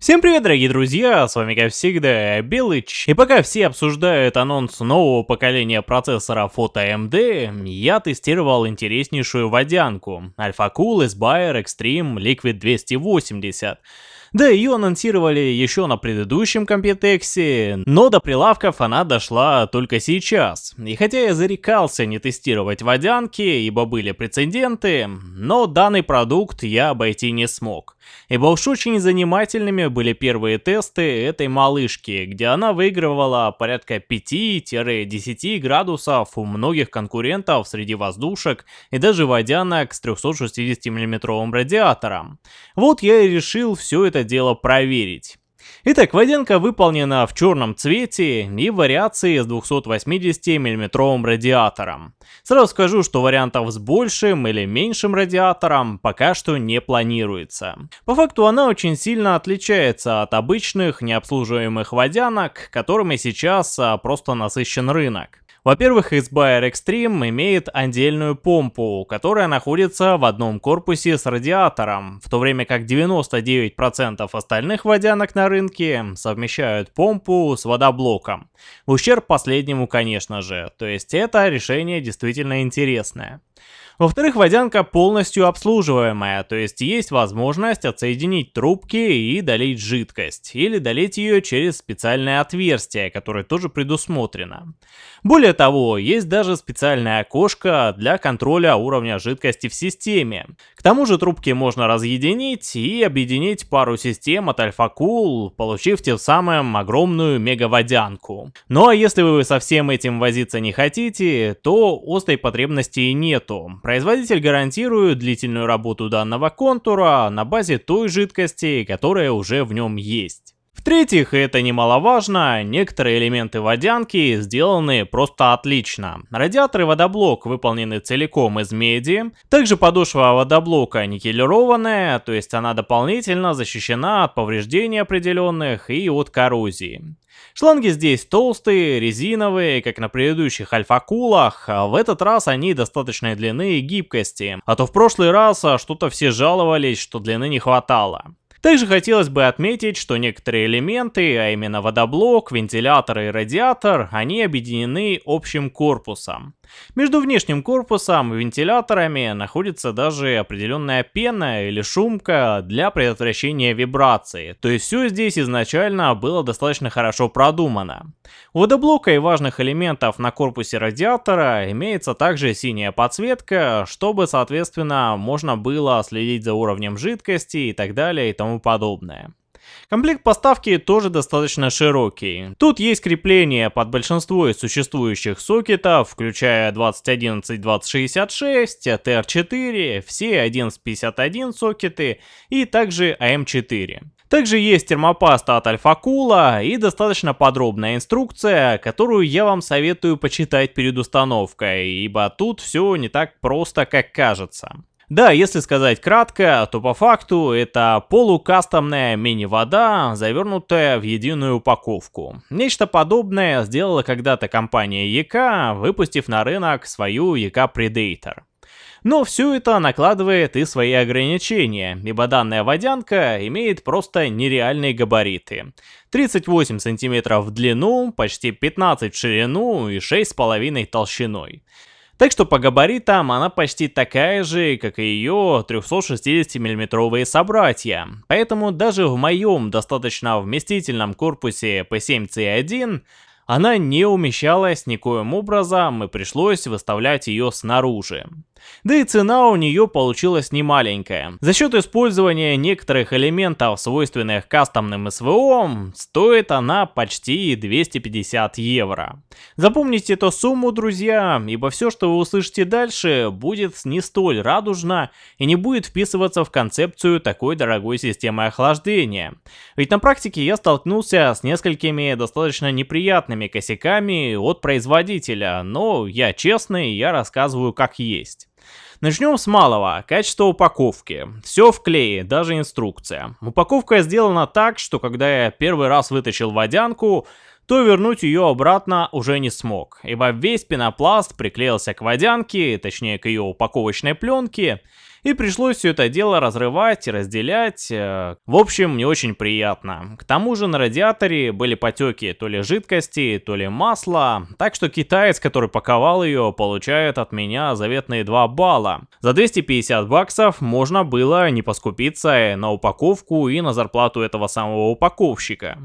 Всем привет, дорогие друзья, с вами как всегда Белыч. И пока все обсуждают анонс нового поколения процессоров от AMD, я тестировал интереснейшую водянку Alpha Cool Aspire Extreme Liquid 280. Да, ее анонсировали еще на предыдущем Computex, но до прилавков она дошла только сейчас. И хотя я зарекался не тестировать водянки, ибо были прецеденты, но данный продукт я обойти не смог. Ибо уж очень занимательными были первые тесты этой малышки, где она выигрывала порядка 5-10 градусов у многих конкурентов среди воздушек и даже водянок с 360 мм радиатором. Вот я и решил все это дело проверить. Итак, водянка выполнена в черном цвете и вариации с 280 мм радиатором. Сразу скажу, что вариантов с большим или меньшим радиатором пока что не планируется. По факту она очень сильно отличается от обычных необслуживаемых водянок, которыми сейчас а, просто насыщен рынок. Во-первых, Xbayer Extreme имеет отдельную помпу, которая находится в одном корпусе с радиатором, в то время как 99% остальных водянок на рынке совмещают помпу с водоблоком. В ущерб последнему, конечно же, то есть это решение действительно интересное. Во-вторых, водянка полностью обслуживаемая, то есть есть возможность отсоединить трубки и долить жидкость, или долить ее через специальное отверстие, которое тоже предусмотрено. Более того, есть даже специальное окошко для контроля уровня жидкости в системе. К тому же трубки можно разъединить и объединить пару систем от AlphaCool, получив тем самым огромную мегаводянку. Ну а если вы со всем этим возиться не хотите, то острой потребности и нету. Производитель гарантирует длительную работу данного контура на базе той жидкости, которая уже в нем есть. В-третьих, это немаловажно, некоторые элементы водянки сделаны просто отлично. Радиатор и водоблок выполнены целиком из меди. Также подошва водоблока никелированная, то есть она дополнительно защищена от повреждений определенных и от коррозии. Шланги здесь толстые, резиновые, как на предыдущих альфа-кулах, а в этот раз они достаточной длины и гибкости, а то в прошлый раз что-то все жаловались, что длины не хватало. Также хотелось бы отметить, что некоторые элементы, а именно водоблок, вентилятор и радиатор, они объединены общим корпусом. Между внешним корпусом и вентиляторами находится даже определенная пена или шумка для предотвращения вибрации, то есть все здесь изначально было достаточно хорошо продумано. У водоблока и важных элементов на корпусе радиатора имеется также синяя подсветка, чтобы соответственно можно было следить за уровнем жидкости и так далее и тому подобное. Комплект поставки тоже достаточно широкий. Тут есть крепление под большинство из существующих сокетов, включая 2011-2066, TR4, все 1151 сокеты и также AM4. Также есть термопаста от Альфа-Кула и достаточно подробная инструкция, которую я вам советую почитать перед установкой, ибо тут все не так просто, как кажется. Да, если сказать кратко, то по факту это полукастомная мини-вода, завернутая в единую упаковку. Нечто подобное сделала когда-то компания EK, выпустив на рынок свою EK Predator. Но все это накладывает и свои ограничения, ибо данная водянка имеет просто нереальные габариты. 38 см в длину, почти 15 в ширину и 6,5 толщиной. Так что по габаритам она почти такая же, как и ее 360 миллиметровые собратья. Поэтому даже в моем достаточно вместительном корпусе P7C1 она не умещалась никоим образом и пришлось выставлять ее снаружи. Да и цена у нее получилась немаленькая. За счет использования некоторых элементов, свойственных кастомным СВО, стоит она почти 250 евро. Запомните эту сумму, друзья, ибо все, что вы услышите дальше, будет не столь радужно и не будет вписываться в концепцию такой дорогой системы охлаждения. Ведь на практике я столкнулся с несколькими достаточно неприятными косяками от производителя, но я честный, я рассказываю как есть. Начнем с малого. Качество упаковки. Все в клее, даже инструкция. Упаковка сделана так, что когда я первый раз вытащил водянку, то вернуть ее обратно уже не смог, ибо весь пенопласт приклеился к водянке, точнее к ее упаковочной пленке, И пришлось все это дело разрывать и разделять. Э, в общем, не очень приятно. К тому же на радиаторе были потеки то ли жидкости, то ли масла. Так что китаец, который паковал ее, получает от меня заветные 2 балла. За 250 баксов можно было не поскупиться на упаковку и на зарплату этого самого упаковщика.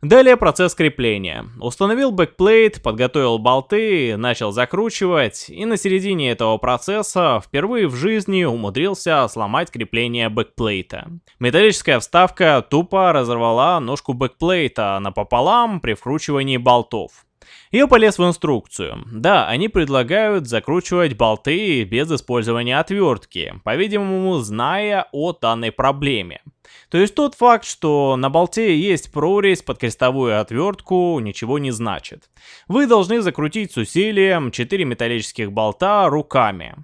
Далее процесс крепления. Установил backplate, подготовил болты, начал закручивать, и на середине этого процесса впервые в жизни умудрился сломать крепление backplate а. Металлическая вставка тупо разорвала ножку backplate а напополам при вкручивании болтов. Я полез в инструкцию. Да, они предлагают закручивать болты без использования отвертки, по-видимому, зная о данной проблеме. То есть тот факт, что на болте есть прорезь под крестовую отвертку, ничего не значит. Вы должны закрутить с усилием 4 металлических болта руками.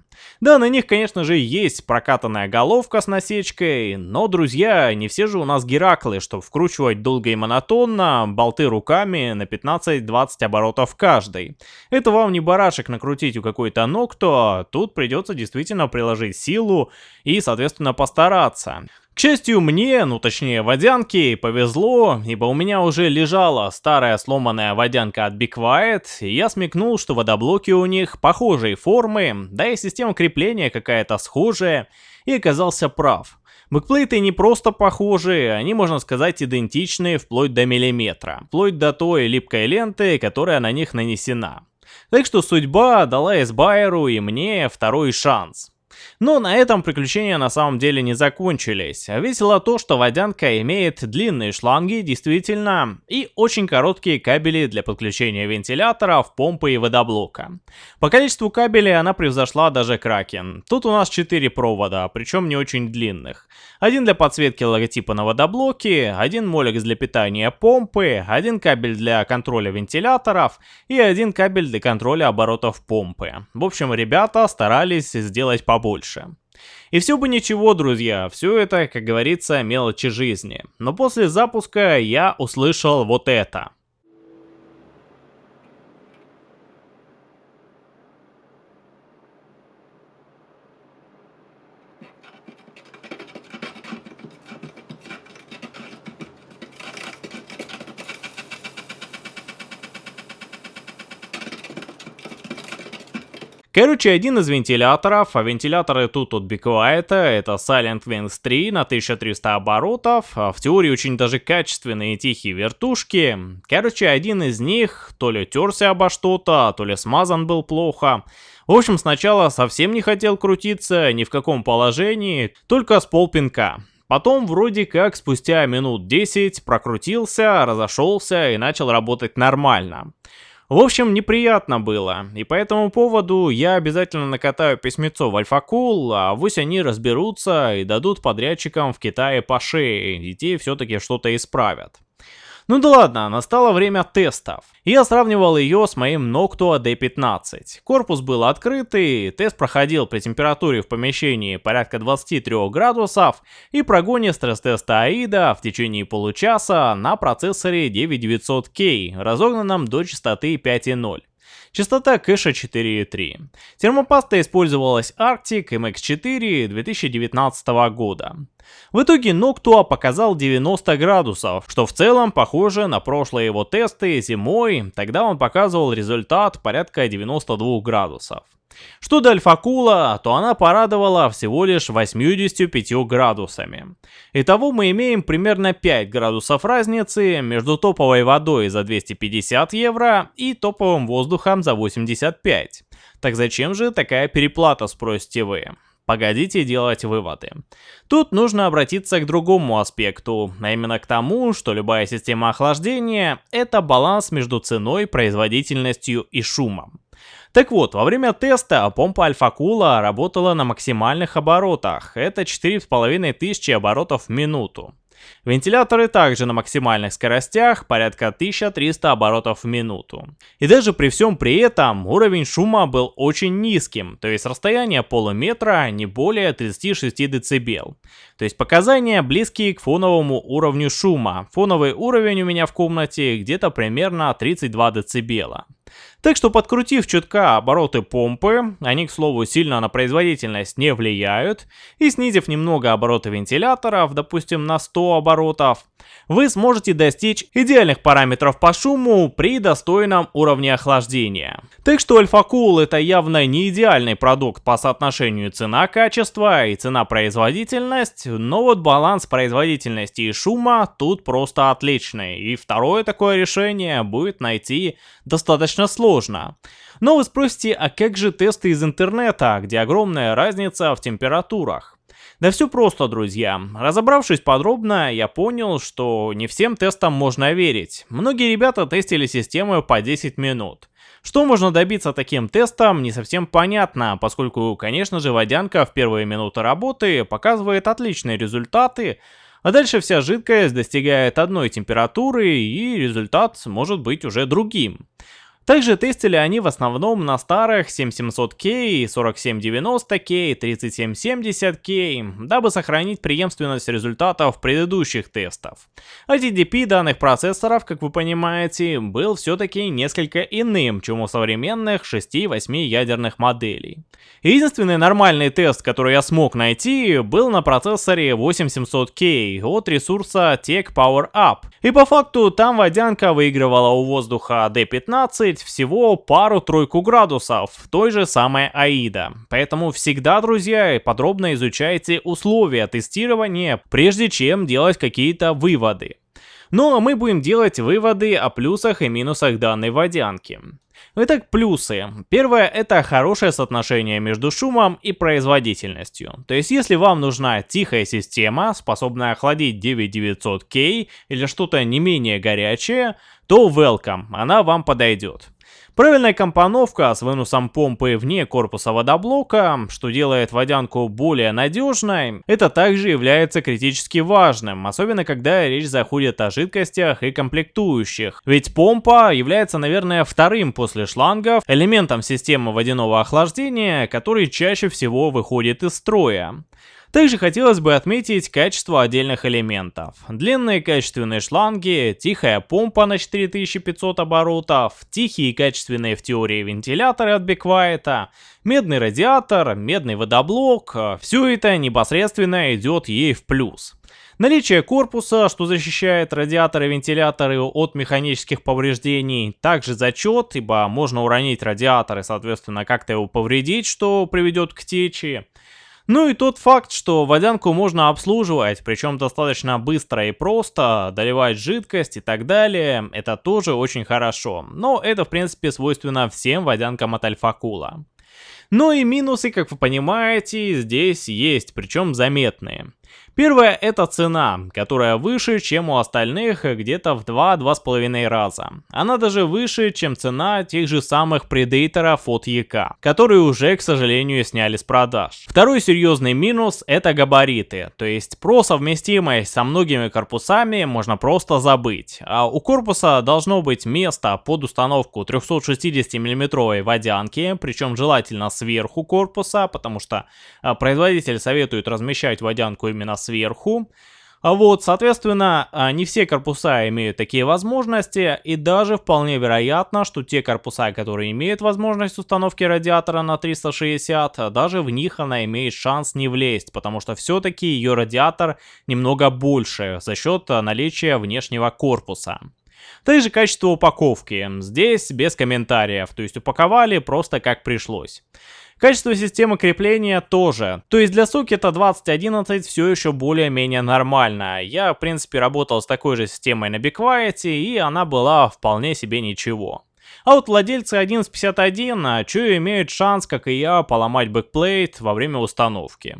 Да, на них, конечно же, есть прокатанная головка с насечкой, но, друзья, не все же у нас Гераклы, чтобы вкручивать долго и монотонно болты руками на 15-20 оборотов каждый. Это вам не барашек накрутить у какой-то ногто, тут придется действительно приложить силу и, соответственно, постараться. К счастью мне, ну точнее водянке, повезло, ибо у меня уже лежала старая сломанная водянка от Be Quiet, и я смекнул, что водоблоки у них похожей формы, да и система крепления какая-то схожая, и оказался прав. Бэкплейты не просто похожи, они, можно сказать, идентичны вплоть до миллиметра, вплоть до той липкой ленты, которая на них нанесена. Так что судьба дала Эсбайеру и мне второй шанс. Но на этом приключения на самом деле не закончились. Весело то, что водянка имеет длинные шланги, действительно, и очень короткие кабели для подключения вентиляторов, помпы и водоблока. По количеству кабелей она превзошла даже Кракен. Тут у нас 4 провода, причем не очень длинных. Один для подсветки логотипа на водоблоке, один молик для питания помпы, один кабель для контроля вентиляторов и один кабель для контроля оборотов помпы. В общем, ребята старались сделать побольше больше. И все бы ничего, друзья, все это, как говорится, мелочи жизни. Но после запуска я услышал вот это. Короче, один из вентиляторов, а вентиляторы тут от Be Quiet, это Silent Wings 3 на 1300 оборотов, а в теории очень даже качественные тихие вертушки. Короче, один из них то ли терся обо что-то, то ли смазан был плохо. В общем, сначала совсем не хотел крутиться, ни в каком положении, только с полпинка. Потом вроде как спустя минут 10 прокрутился, разошелся и начал работать нормально. В общем, неприятно было, и по этому поводу я обязательно накатаю письмецо в Альфакул, а вось они разберутся и дадут подрядчикам в Китае по шее, и те все-таки что-то исправят. Ну да ладно, настало время тестов. Я сравнивал ее с моим Noctua D15. Корпус был открытый, тест проходил при температуре в помещении порядка 23 градусов и прогоне стресс-теста AIDA в течение получаса на процессоре 9900K, разогнанном до частоты 5.0. Частота кэша 4.3. Термопаста использовалась Arctic MX4 2019 года. В итоге Noctua показал 90 градусов, что в целом похоже на прошлые его тесты зимой, тогда он показывал результат порядка 92 градусов. Что до Альфакула, то она порадовала всего лишь 85 градусами. Итого мы имеем примерно 5 градусов разницы между топовой водой за 250 евро и топовым воздухом за 85. Так зачем же такая переплата, спросите вы? Погодите делать выводы. Тут нужно обратиться к другому аспекту, а именно к тому, что любая система охлаждения – это баланс между ценой, производительностью и шумом. Так вот, во время теста помпа Альфа-Кула работала на максимальных оборотах, это 4500 оборотов в минуту. Вентиляторы также на максимальных скоростях, порядка 1300 оборотов в минуту. И даже при всем при этом уровень шума был очень низким, то есть расстояние полуметра не более 36 дБ. То есть показания близкие к фоновому уровню шума. Фоновый уровень у меня в комнате где-то примерно 32 дБ. Так что подкрутив чутка обороты помпы, они, к слову, сильно на производительность не влияют, и снизив немного обороты вентиляторов, допустим, на 100 оборотов, вы сможете достичь идеальных параметров по шуму при достойном уровне охлаждения. Так что Alpha Cool это явно не идеальный продукт по соотношению цена-качество и цена-производительность, но вот баланс производительности и шума тут просто отличный, и второе такое решение будет найти достаточно сложно. Но вы спросите, а как же тесты из интернета, где огромная разница в температурах? Да все просто, друзья. Разобравшись подробно, я понял, что не всем тестам можно верить. Многие ребята тестили систему по 10 минут. Что можно добиться таким тестом, не совсем понятно, поскольку, конечно же, водянка в первые минуты работы показывает отличные результаты, а дальше вся жидкость достигает одной температуры и результат может быть уже другим. Также тестили они в основном на старых 7700K, 4790K, 3770K, дабы сохранить преемственность результатов предыдущих тестов. А TDP данных процессоров, как вы понимаете, был все-таки несколько иным, чем у современных 6-8 ядерных моделей. Единственный нормальный тест, который я смог найти, был на процессоре 8700K от ресурса Tech Power Up. И по факту там водянка выигрывала у воздуха D15, добавить всего пару-тройку градусов в той же самой AIDA. Поэтому всегда, друзья, подробно изучайте условия тестирования, прежде чем делать какие-то выводы. Ну а мы будем делать выводы о плюсах и минусах данной водянки. Итак, плюсы. Первое это хорошее соотношение между шумом и производительностью. То есть если вам нужна тихая система, способная охладить 9900K или что-то не менее горячее, то welcome, она вам подойдет. Правильная компоновка с выносом помпы вне корпуса водоблока, что делает водянку более надежной, это также является критически важным, особенно когда речь заходит о жидкостях и комплектующих. Ведь помпа является, наверное, вторым после шлангов элементом системы водяного охлаждения, который чаще всего выходит из строя. Также хотелось бы отметить качество отдельных элементов. Длинные качественные шланги, тихая помпа на 4500 оборотов, тихие и качественные в теории вентиляторы от Беквайта, медный радиатор, медный водоблок, все это непосредственно идет ей в плюс. Наличие корпуса, что защищает радиаторы и вентиляторы от механических повреждений, также зачет, ибо можно уронить радиатор и соответственно как-то его повредить, что приведет к течи. Ну и тот факт, что водянку можно обслуживать, причем достаточно быстро и просто, доливать жидкость и так далее, это тоже очень хорошо. Но это в принципе свойственно всем водянкам от Альфакула. Но и минусы, как вы понимаете, здесь есть, причем заметные. Первое это цена, которая выше, чем у остальных где-то в 2-2,5 раза. Она даже выше, чем цена тех же самых предейторов от ЕК, которые уже, к сожалению, сняли с продаж. Второй серьезный минус это габариты, то есть про совместимость со многими корпусами можно просто забыть. А у корпуса должно быть место под установку 360 мм водянки, причем желательно сверху корпуса, потому что а, производитель советует размещать водянку именно сверху. А вот, соответственно, а, не все корпуса имеют такие возможности, и даже вполне вероятно, что те корпуса, которые имеют возможность установки радиатора на 360, даже в них она имеет шанс не влезть, потому что все-таки ее радиатор немного больше за счет наличия внешнего корпуса. Также качество упаковки. Здесь без комментариев, то есть упаковали просто как пришлось. Качество системы крепления тоже. То есть для сокета 2011 все еще более-менее нормально. Я, в принципе, работал с такой же системой на Be и она была вполне себе ничего. А вот владельцы 1151 а, чё имеют шанс, как и я, поломать backplate во время установки.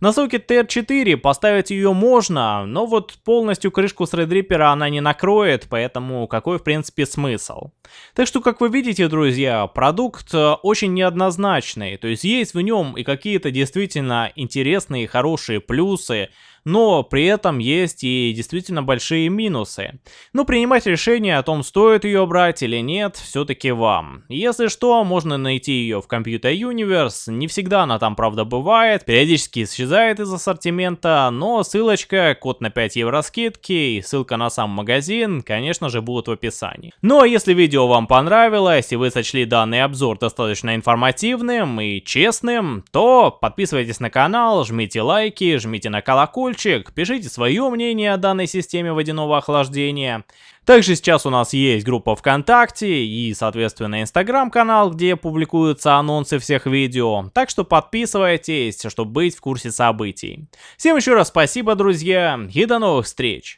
На сокет TR4 поставить ее можно, но вот полностью крышку с Threadripper она не накроет, поэтому какой в принципе смысл. Так что, как вы видите, друзья, продукт э, очень неоднозначный, то есть есть в нем и какие-то действительно интересные и хорошие плюсы, но при этом есть и действительно большие минусы. Но принимать решение о том, стоит ее брать или нет, все-таки вам. Если что, можно найти ее в Computer Universe, не всегда она там правда бывает, периодически исчезает из ассортимента, но ссылочка, код на 5 евро скидки и ссылка на сам магазин, конечно же, будут в описании. Ну а если видео вам понравилось и вы сочли данный обзор достаточно информативным и честным, то подписывайтесь на канал, жмите лайки, жмите на колокольчик, пишите свое мнение о данной системе водяного охлаждения. Также сейчас у нас есть группа ВКонтакте и, соответственно, Инстаграм-канал, где публикуются анонсы всех видео. Так что подписывайтесь, чтобы быть в курсе событий. Всем еще раз спасибо, друзья, и до новых встреч!